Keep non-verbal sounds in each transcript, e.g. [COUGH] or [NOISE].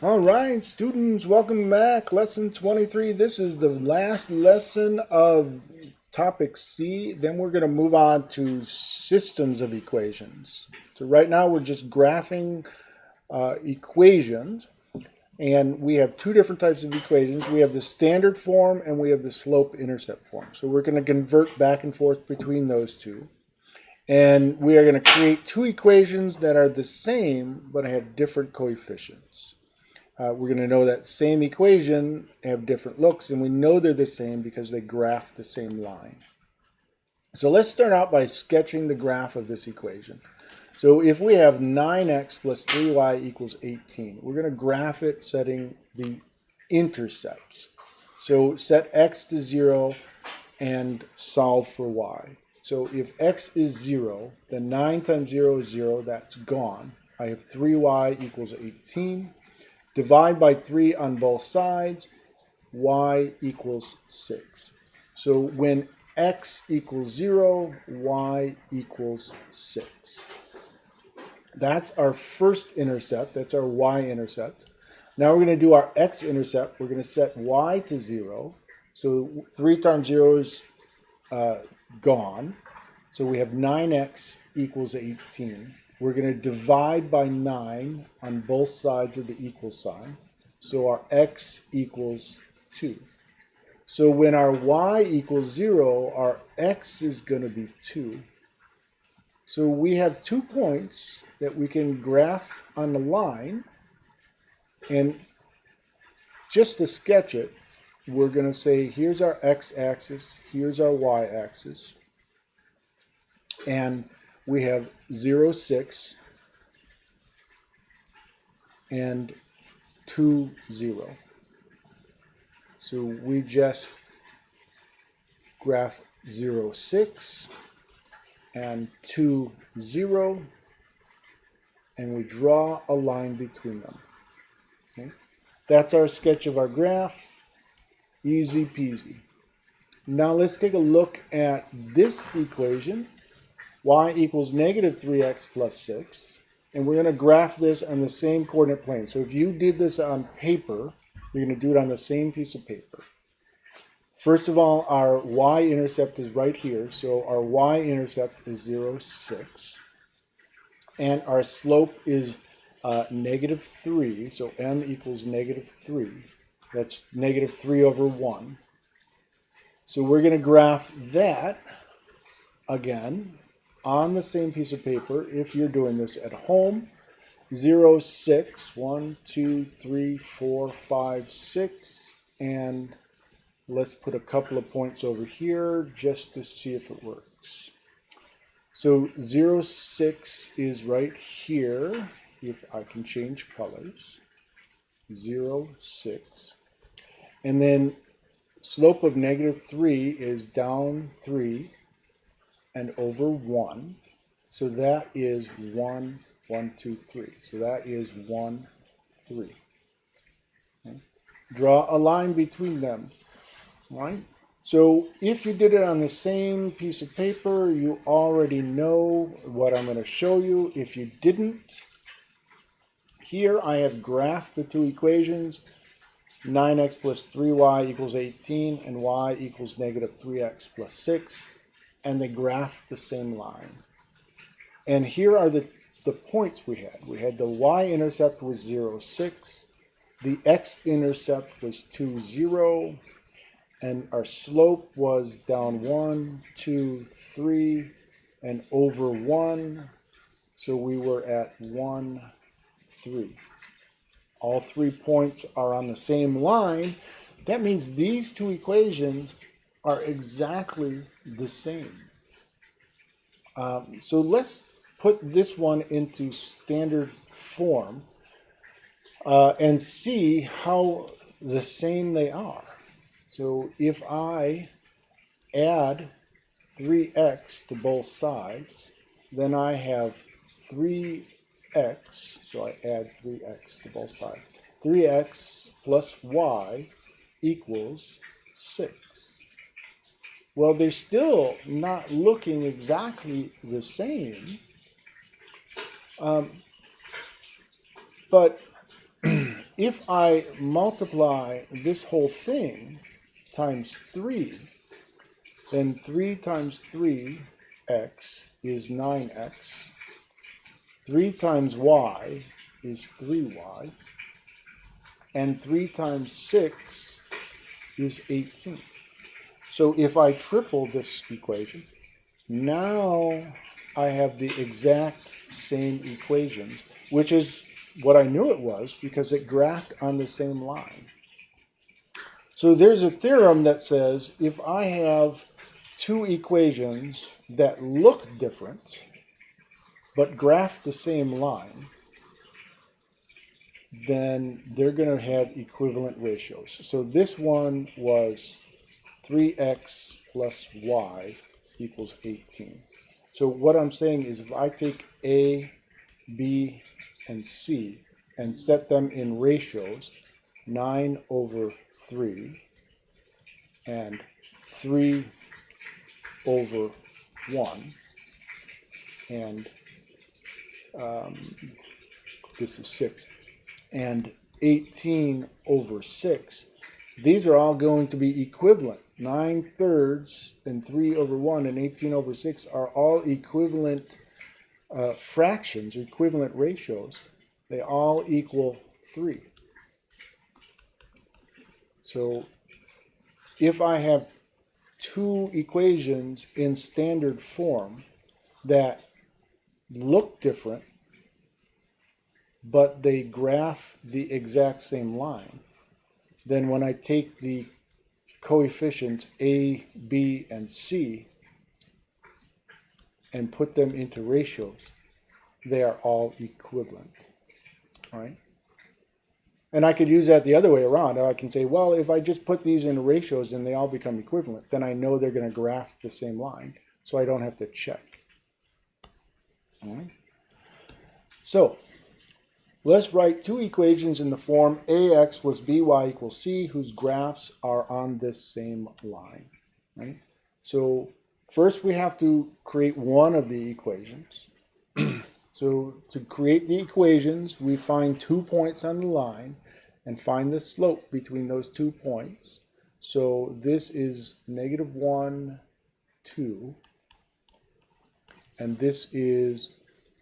All right, students, welcome back. Lesson 23. This is the last lesson of topic C. Then we're going to move on to systems of equations. So right now we're just graphing uh, equations. And we have two different types of equations. We have the standard form and we have the slope-intercept form. So we're going to convert back and forth between those two. And we are going to create two equations that are the same but have different coefficients uh, we're going to know that same equation have different looks, and we know they're the same because they graph the same line. So let's start out by sketching the graph of this equation. So if we have 9x plus 3y equals 18, we're going to graph it setting the intercepts. So set x to 0 and solve for y. So if x is 0, then 9 times 0 is 0, that's gone. I have 3y equals 18. Divide by 3 on both sides, y equals 6. So when x equals 0, y equals 6. That's our first intercept. That's our y-intercept. Now we're going to do our x-intercept. We're going to set y to 0. So 3 times 0 is uh, gone. So we have 9x equals 18. We're going to divide by 9 on both sides of the equal sign. So our x equals 2. So when our y equals 0, our x is going to be 2. So we have two points that we can graph on the line. And just to sketch it, we're going to say here's our x-axis, here's our y-axis. And we have 0, 6 and 2, 0. So we just graph 0, 6 and 2, 0 and we draw a line between them. Okay? That's our sketch of our graph. Easy peasy. Now let's take a look at this equation y equals negative 3x plus 6. And we're going to graph this on the same coordinate plane. So if you did this on paper, you're going to do it on the same piece of paper. First of all, our y-intercept is right here. So our y-intercept is 0, 6. And our slope is uh, negative 3. So m equals negative 3. That's negative 3 over 1. So we're going to graph that again on the same piece of paper if you're doing this at home. 0, 6, 1, 2, 3, 4, 5, 6, and let's put a couple of points over here just to see if it works. So 0, 6 is right here, if I can change colors. 0, 6. And then slope of negative 3 is down 3 and over 1. So that is 1, 1, 2, 3. So that is 1, 3. Okay. Draw a line between them. Right? So if you did it on the same piece of paper, you already know what I'm going to show you. If you didn't, here I have graphed the two equations. 9x plus 3y equals 18 and y equals negative 3x plus 6 and they graph the same line. And here are the, the points we had. We had the y-intercept was 0, 6. The x-intercept was 2, 0. And our slope was down 1, 2, 3, and over 1. So we were at 1, 3. All three points are on the same line. That means these two equations are exactly the same. Um, so let's put this one into standard form uh, and see how the same they are. So if I add 3x to both sides, then I have 3x, so I add 3x to both sides. 3x plus y equals 6. Well, they're still not looking exactly the same. Um, but [CLEARS THROAT] if I multiply this whole thing times 3, then 3 times 3x is 9x. 3 times y is 3y. And 3 times 6 is 18. So if I triple this equation, now I have the exact same equations, which is what I knew it was because it graphed on the same line. So there's a theorem that says if I have two equations that look different but graph the same line, then they're going to have equivalent ratios. So this one was 3x plus y equals 18. So what I'm saying is if I take A, B, and C and set them in ratios, 9 over 3 and 3 over 1 and um, this is 6 and 18 over 6 these are all going to be equivalent 9 thirds and 3 over 1 and 18 over 6 are all equivalent uh, fractions or equivalent ratios. They all equal 3 so if I have two equations in standard form that look different, but they graph the exact same line, then when I take the coefficients A, B, and C and put them into ratios, they are all equivalent. Right? And I could use that the other way around. I can say, well, if I just put these in ratios and they all become equivalent, then I know they're going to graph the same line, so I don't have to check. All right. So let's write two equations in the form ax plus by equals c, whose graphs are on this same line. Right? So first we have to create one of the equations. [CLEARS THROAT] So to create the equations, we find two points on the line and find the slope between those two points. So this is negative 1, 2. And this is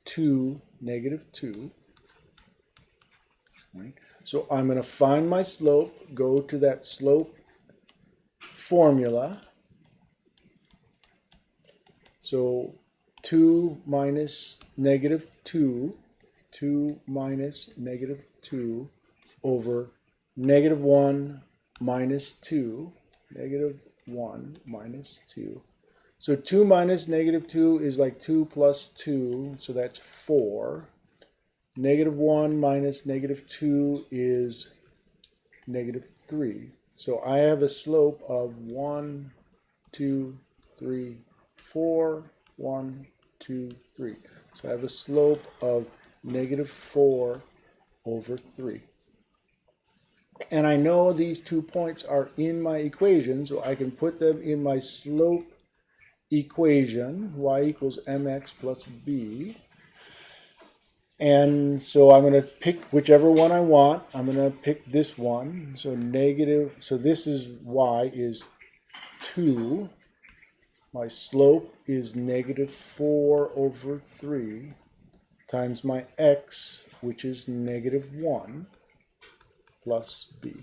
2, negative 2. Right. So I'm going to find my slope, go to that slope formula. So 2 minus negative 2, 2 minus negative 2 over negative 1 minus 2, negative 1 minus 2. So 2 minus negative 2 is like 2 plus 2, so that's 4. Negative 1 minus negative 2 is negative 3. So I have a slope of 1, 2, 3, 4, 1, two, three. So I have a slope of negative 4 over 3. And I know these two points are in my equation, so I can put them in my slope equation, y equals mx plus b. And so I'm going to pick whichever one I want. I'm going to pick this one. So negative, so this is y is 2 my slope is negative 4 over 3 times my x, which is negative 1, plus b.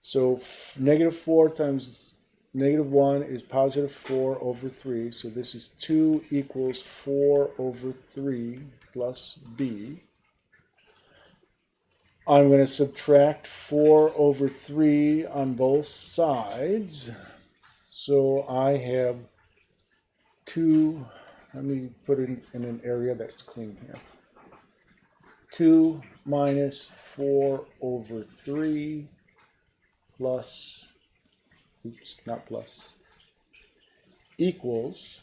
So negative 4 times negative 1 is positive 4 over 3. So this is 2 equals 4 over 3 plus b. I'm going to subtract 4 over 3 on both sides. So I have two, let me put it in an area that's clean here. 2 minus 4 over 3 plus, oops, not plus, equals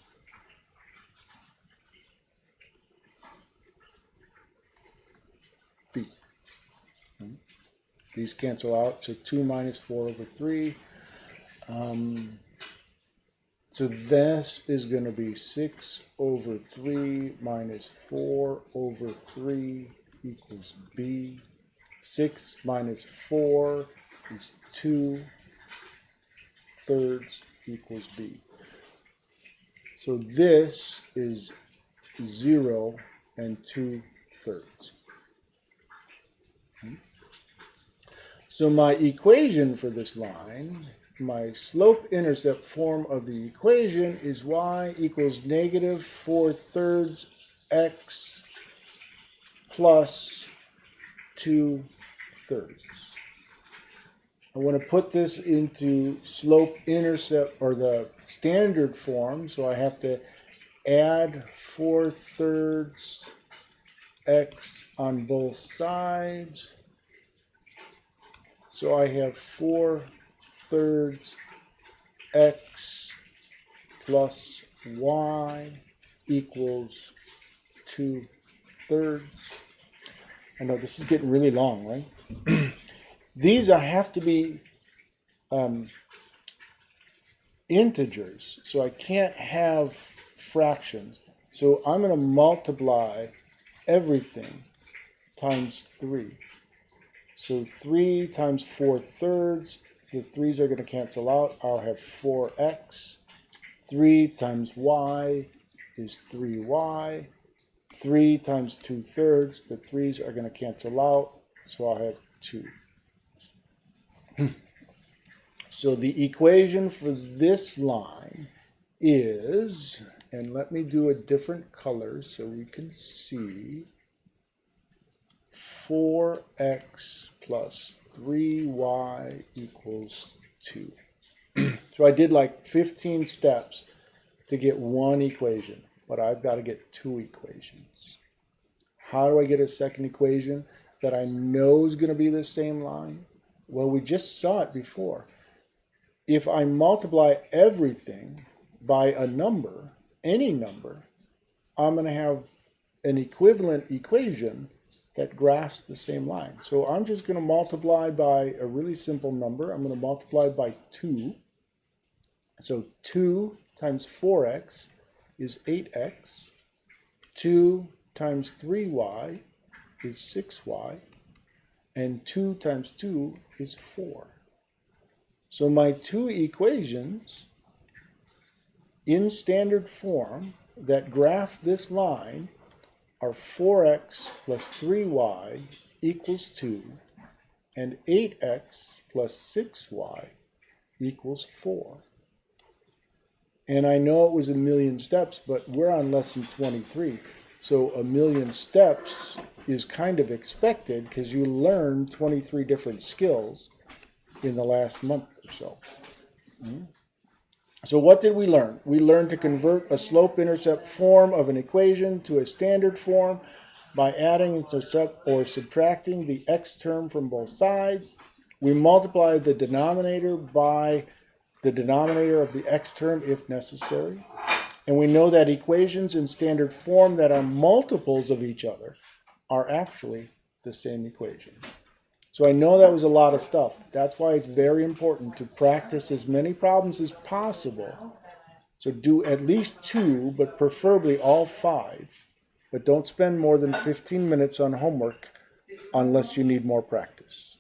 b. These cancel out, so 2 minus 4 over 3. Um, so this is going to be 6 over 3 minus 4 over 3 equals b. 6 minus 4 is 2 thirds equals b. So this is 0 and 2 thirds. Hmm? So my equation for this line, my slope-intercept form of the equation is y equals negative 4 thirds x plus 2 thirds. I want to put this into slope-intercept or the standard form, so I have to add 4 thirds x on both sides. So I have 4 thirds x plus y equals 2 thirds. I know this is getting really long, right? [CLEARS THROAT] These are, have to be um, integers, so I can't have fractions. So I'm going to multiply everything times 3. So 3 times 4 thirds, the 3's are going to cancel out. I'll have 4x. 3 times y is 3y. 3 times 2 thirds, the 3's are going to cancel out, so I'll have 2. So the equation for this line is, and let me do a different color so we can see, 4x plus 3y equals 2. [CLEARS THROAT] so I did like 15 steps to get one equation, but I've got to get two equations. How do I get a second equation that I know is going to be the same line? Well, we just saw it before. If I multiply everything by a number, any number, I'm going to have an equivalent equation that graphs the same line. So I'm just going to multiply by a really simple number. I'm going to multiply by 2. So 2 times 4x is 8x. 2 times 3y is 6y. And 2 times 2 is 4. So my two equations in standard form that graph this line are 4x plus 3y equals 2 and 8x plus 6y equals 4. And I know it was a million steps, but we're on lesson 23. So a million steps is kind of expected because you learned 23 different skills in the last month or so. Mm-hmm. So what did we learn? We learned to convert a slope-intercept form of an equation to a standard form by adding or subtracting the x term from both sides. We multiplied the denominator by the denominator of the x term if necessary. And we know that equations in standard form that are multiples of each other are actually the same equation. So I know that was a lot of stuff. That's why it's very important to practice as many problems as possible. So do at least two, but preferably all five. But don't spend more than 15 minutes on homework unless you need more practice.